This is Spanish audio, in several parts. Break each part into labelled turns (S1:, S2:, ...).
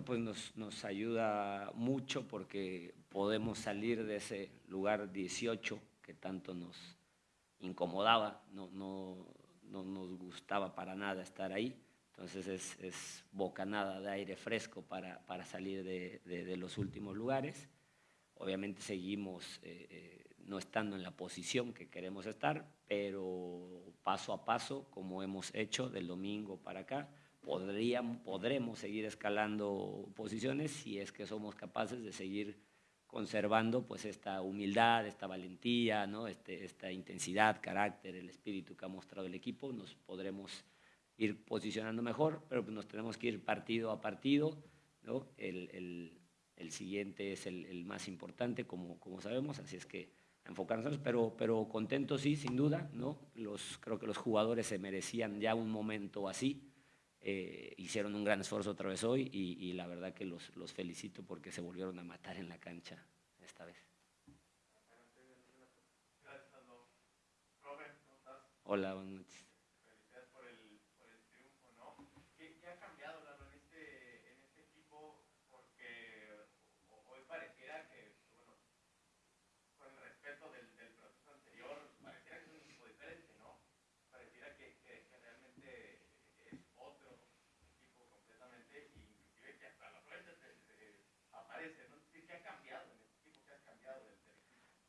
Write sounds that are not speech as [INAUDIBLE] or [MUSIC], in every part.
S1: Pues nos, nos, ayuda mucho porque podemos salir de ese lugar 18 que tanto nos incomodaba, no, no, no nos gustaba para nada estar ahí. Entonces es, es bocanada de aire fresco para, para salir de, de, los últimos lugares. Obviamente seguimos eh, eh, no estando en la posición que queremos estar, pero paso a paso, como hemos hecho del domingo para acá, podríamos, podremos seguir escalando posiciones si es que somos capaces de seguir conservando pues esta humildad, esta valentía, ¿no? este, esta intensidad, carácter, el espíritu que ha mostrado el equipo, nos podremos ir posicionando mejor, pero pues nos tenemos que ir partido a partido, ¿no? el, el, el siguiente es el, el, más importante, como, como sabemos, así es que enfocarnos, pero, pero contentos sí, sin duda, ¿no? los, creo que los jugadores se merecían ya un momento así, eh, hicieron un gran esfuerzo otra vez hoy y, la verdad que los, los, felicito porque se volvieron a matar en la cancha esta vez. Hola, buenas noches.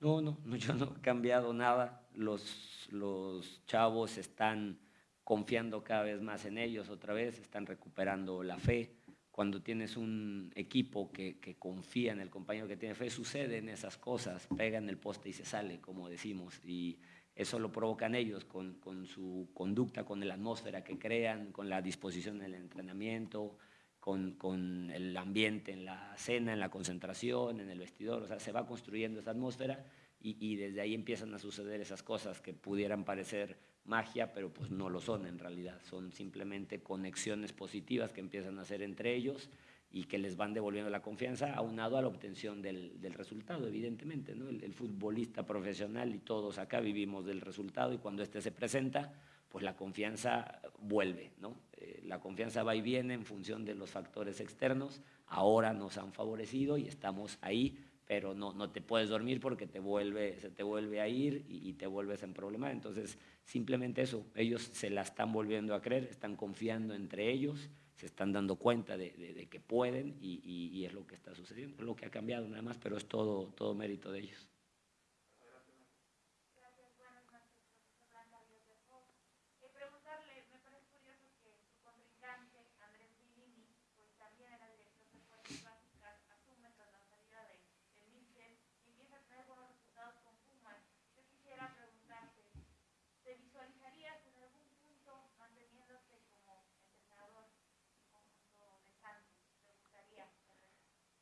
S1: No, no, [LAUGHS] yo no he cambiado nada. Los, los chavos están confiando cada vez más en ellos otra vez, están recuperando la fe. Cuando tienes un equipo que, que confía en el compañero que tiene fe, suceden esas cosas, pegan el poste y se sale, como decimos. Y eso lo provocan ellos con, con su conducta, con la atmósfera que crean, con la disposición en el entrenamiento, con, con, el ambiente en la cena, en la concentración, en el vestidor, o sea, se va construyendo esa atmósfera y, y, desde ahí empiezan a suceder esas cosas que pudieran parecer magia, pero pues no lo son en realidad, son simplemente conexiones positivas que empiezan a hacer entre ellos y que les van devolviendo la confianza, aunado a la obtención del, del resultado, evidentemente. ¿no? El, el, futbolista profesional y todos acá vivimos del resultado y cuando este se presenta, pues la confianza vuelve, ¿no? Eh, la confianza va y viene en función de los factores externos, ahora nos han favorecido y estamos ahí, pero no, no te puedes dormir porque te vuelve, se te vuelve a ir y, te vuelves en problema. Entonces, simplemente eso, ellos se la están volviendo a creer, están confiando entre ellos, se están dando cuenta de, que pueden y, y, y, es lo que está sucediendo, es lo que ha cambiado nada más, pero es todo, todo mérito de ellos.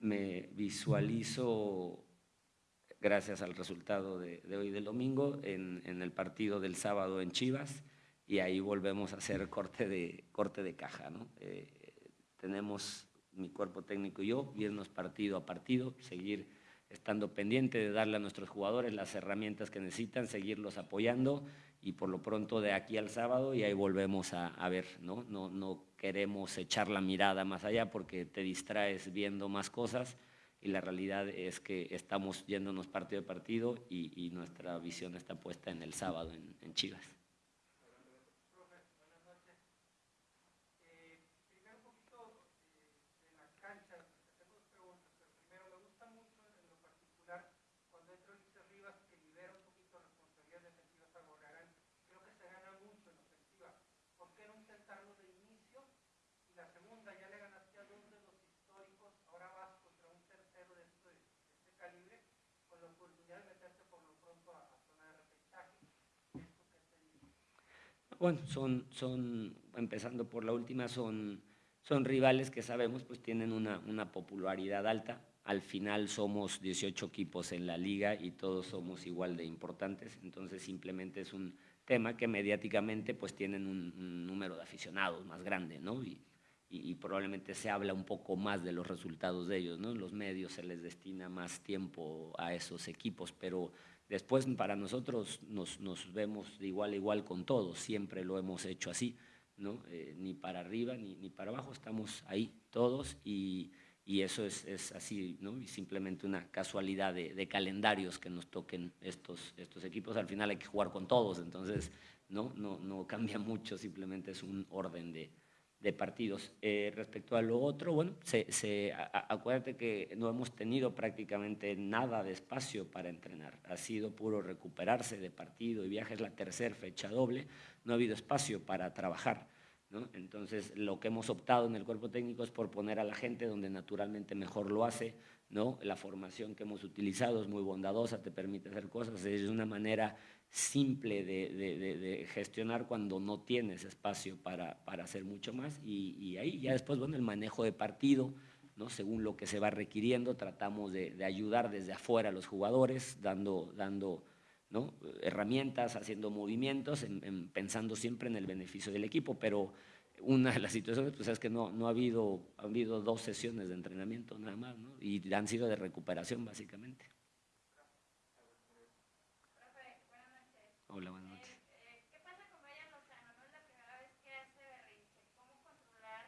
S1: Me visualizo, gracias al resultado de, hoy del domingo, en, en, el partido del sábado en Chivas, y ahí volvemos a hacer corte de, corte de caja. ¿no? Eh, tenemos mi cuerpo técnico y yo, irnos partido a partido, seguir estando pendiente de darle a nuestros jugadores las herramientas que necesitan, seguirlos apoyando y por lo pronto de aquí al sábado y ahí volvemos a, ver, ¿no? No, no queremos echar la mirada más allá porque te distraes viendo más cosas y la realidad es que estamos yéndonos partido a partido y, y nuestra visión está puesta en el sábado en, en Chivas. Bueno, son, son, empezando por la última, son, son rivales que sabemos pues tienen una, una popularidad alta. Al final somos 18 equipos en la liga y todos somos igual de importantes, entonces simplemente es un tema que mediáticamente pues tienen un, número de aficionados más grande, ¿no? Y, probablemente se habla un poco más de los resultados de ellos, ¿no? En los medios se les destina más tiempo a esos equipos, pero después para nosotros nos, vemos de igual a igual con todos, siempre lo hemos hecho así, ¿no? Eh, ni para arriba ni, para abajo, estamos ahí todos y, eso es, así, ¿no? Simplemente una casualidad de, de, calendarios que nos toquen estos, estos equipos, al final hay que jugar con todos, entonces no, no, no cambia mucho, simplemente es un orden de, de partidos. Eh, respecto a lo otro, bueno, se, acuérdate que no hemos tenido prácticamente nada de espacio para entrenar. Ha sido puro recuperarse de partido y viajes, la tercera fecha doble, no ha habido espacio para trabajar. Entonces, lo que hemos optado en el cuerpo técnico es por poner a la gente donde naturalmente mejor lo hace. ¿no? La formación que hemos utilizado es muy bondadosa, te permite hacer cosas, es una manera simple de, gestionar cuando no tienes espacio para, hacer mucho más y, ahí ya después, bueno, el manejo de partido, ¿no? según lo que se va requiriendo, tratamos de, ayudar desde afuera a los jugadores, dando, dando ¿no? herramientas, haciendo movimientos, pensando siempre en el beneficio del equipo, pero una de las situaciones pues, es que no, no ha, habido, ha habido dos sesiones de entrenamiento nada más, y han sido de recuperación básicamente. Hola, buenas noches. ¿Qué pasa con Brian Lozano? No es la primera vez que hace berrinche. ¿Cómo controlar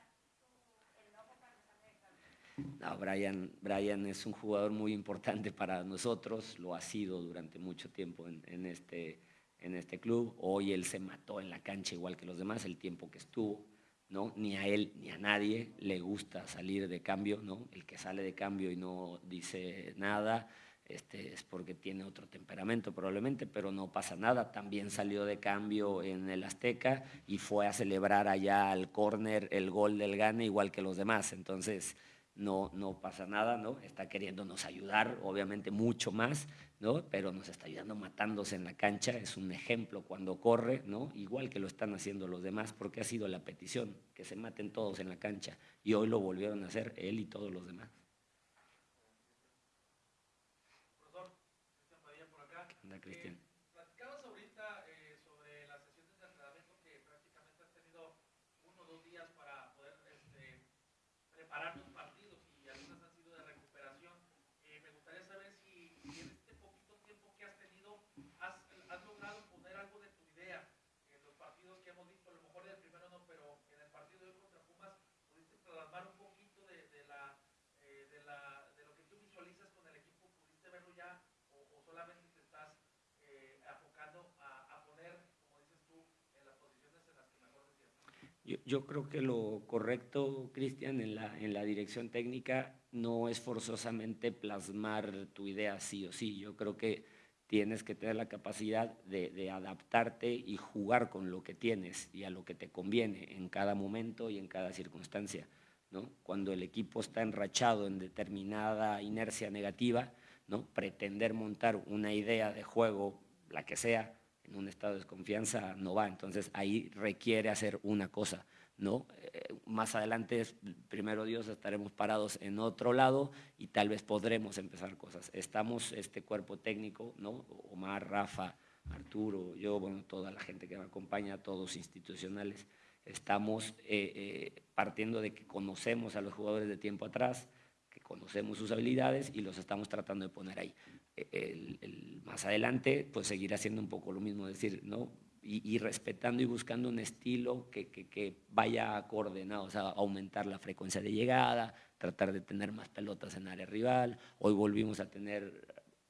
S1: el enojo cuando sale de No, Brian, Brian es un jugador muy importante para nosotros, lo ha sido durante mucho tiempo en, en, este, en este club. Hoy él se mató en la cancha igual que los demás el tiempo que estuvo. ¿no? Ni a él ni a nadie le gusta salir de cambio, ¿no? El que sale de cambio y no dice nada, este, es porque tiene otro temperamento probablemente, pero no pasa nada. También salió de cambio en el Azteca y fue a celebrar allá al córner el gol del Gane igual que los demás. Entonces, no, no pasa nada, ¿no? Está queriéndonos ayudar, obviamente mucho más, ¿no? Pero nos está ayudando matándose en la cancha, es un ejemplo cuando corre, ¿no? Igual que lo están haciendo los demás, porque ha sido la petición, que se maten todos en la cancha. Y hoy lo volvieron a hacer él y todos los demás. Cristian.
S2: platicabas ahorita eh, sobre las sesiones de entrenamiento que prácticamente has tenido uno o dos días para poder este, preparar tus partidos y algunas han sido de recuperación. Eh, me gustaría saber si, en este poquito tiempo que has tenido has, has, logrado poner algo de tu idea en los partidos que hemos visto, a lo mejor en el primero no, pero en el partido de hoy contra Pumas pudiste plasmar un poquito de, de la, eh, de, la, de lo que tú visualizas con el equipo, pudiste verlo ya o, o solamente
S1: Yo, creo que lo correcto, Cristian, en la, en la dirección técnica no es forzosamente plasmar tu idea sí o sí. Yo creo que tienes que tener la capacidad de, adaptarte y jugar con lo que tienes y a lo que te conviene en cada momento y en cada circunstancia. ¿no? Cuando el equipo está enrachado en determinada inercia negativa, ¿no? pretender montar una idea de juego, la que sea, en un estado de desconfianza no va. Entonces ahí requiere hacer una cosa. ¿no? Eh, más adelante, primero Dios, estaremos parados en otro lado y tal vez podremos empezar cosas. Estamos, este cuerpo técnico, ¿no? Omar, Rafa, Arturo, yo, bueno, toda la gente que me acompaña, todos institucionales, estamos eh, eh, partiendo de que conocemos a los jugadores de tiempo atrás, que conocemos sus habilidades y los estamos tratando de poner ahí el, más adelante, pues seguir haciendo un poco lo mismo, decir, ¿no? Y, respetando y buscando un estilo que, que, vaya coordinado, o sea, aumentar la frecuencia de llegada, tratar de tener más pelotas en área rival. Hoy volvimos a tener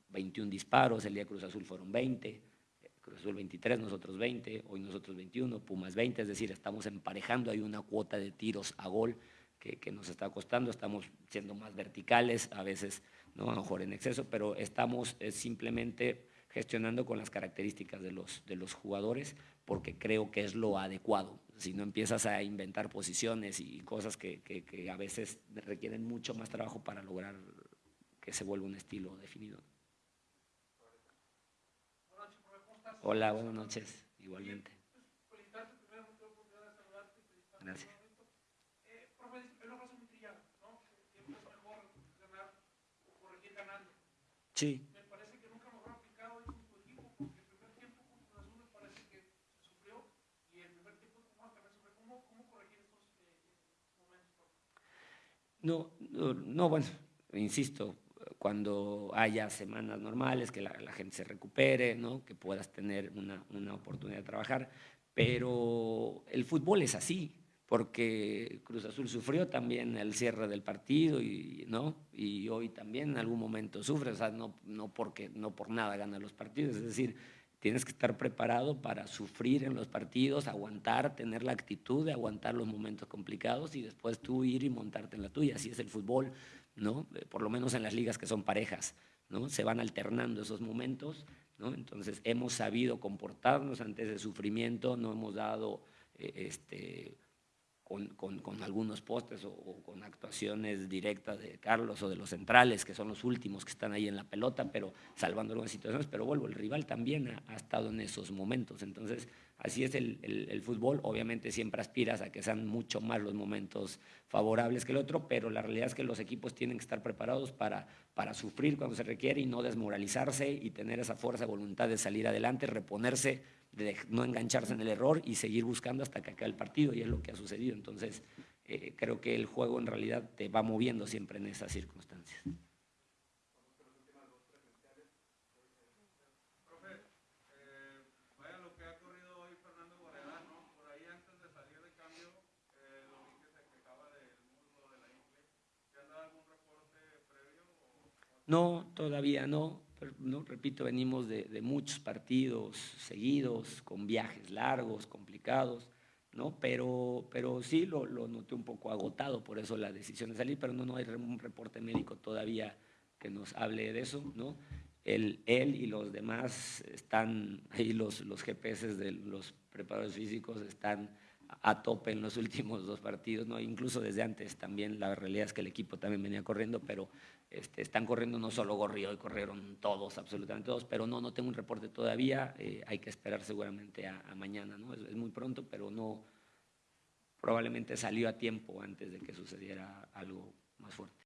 S1: 21 disparos, el día Cruz Azul fueron 20, Cruz Azul 23, nosotros 20, hoy nosotros 21, Pumas 20, es decir, estamos emparejando, hay una cuota de tiros a gol que, que nos está costando, estamos siendo más verticales, a veces ¿no? a lo mejor en exceso, pero estamos eh, simplemente gestionando con las características de los, de los jugadores porque creo que es lo adecuado. Si no empiezas a inventar posiciones y cosas que, que, a veces requieren mucho más trabajo para lograr que se vuelva un estilo definido. Hola, buenas noches, igualmente.
S2: Pues,
S1: Gracias.
S2: Eh, profe, es una frase muy trillada, ¿no? Siempre es mejor ganar o corregir ganando. Me parece que nunca mejor aplicado en tu equipo, porque el primer tiempo con Azul me parece que se sufrió y el primer tiempo con Juan también sufrió. ¿Cómo, cómo corregir estos momentos?
S1: No, no, no, bueno, insisto, cuando haya semanas normales, que la, gente se recupere, que puedas tener una oportunidad de trabajar, pero el fútbol es así, porque Cruz Azul sufrió también el cierre del partido y, ¿no? y hoy también en algún momento sufre, o sea, no, no, porque, no por nada gana los partidos, es decir, tienes que estar preparado para sufrir en los partidos, aguantar, tener la actitud de aguantar los momentos complicados y después tú ir y montarte en la tuya, así es el fútbol, ¿no? Eh, por lo menos en las ligas que son parejas, ¿no? se van alternando esos momentos, ¿no? entonces hemos sabido comportarnos ante ese sufrimiento, no hemos dado... Eh, este, con, con, algunos postes o, con actuaciones directas de Carlos o de los centrales, que son los últimos que están ahí en la pelota, pero salvando algunas situaciones. Pero vuelvo, el rival también ha, ha estado en esos momentos. Entonces, así es el, el, el, fútbol. Obviamente siempre aspiras a que sean mucho más los momentos favorables que el otro, pero la realidad es que los equipos tienen que estar preparados para, para sufrir cuando se requiere y no desmoralizarse y tener esa fuerza, voluntad de salir adelante, reponerse de no engancharse en el error y seguir buscando hasta que acabe el partido, y es lo que ha sucedido. Entonces, eh, creo que el juego en realidad te va moviendo siempre en esas circunstancias.
S2: No,
S1: todavía no no, repito, venimos de, muchos partidos seguidos, con viajes largos, complicados, ¿no? Pero, pero sí lo, lo, noté un poco agotado, por eso la decisión de salir, pero no, no hay un reporte médico todavía que nos hable de eso, ¿no? Él, él y los demás están, ahí los, los GPS de los preparadores físicos están a tope en los [LAUGHS] últimos dos partidos, ¿no? incluso desde antes también, la realidad es que el equipo también venía corriendo, pero este, están corriendo no solo Gorri, hoy corrieron todos, absolutamente todos, pero no, no tengo un reporte todavía, eh, hay que esperar seguramente a, mañana, ¿no? Es, muy pronto, pero no, probablemente salió a tiempo antes de que sucediera algo más fuerte.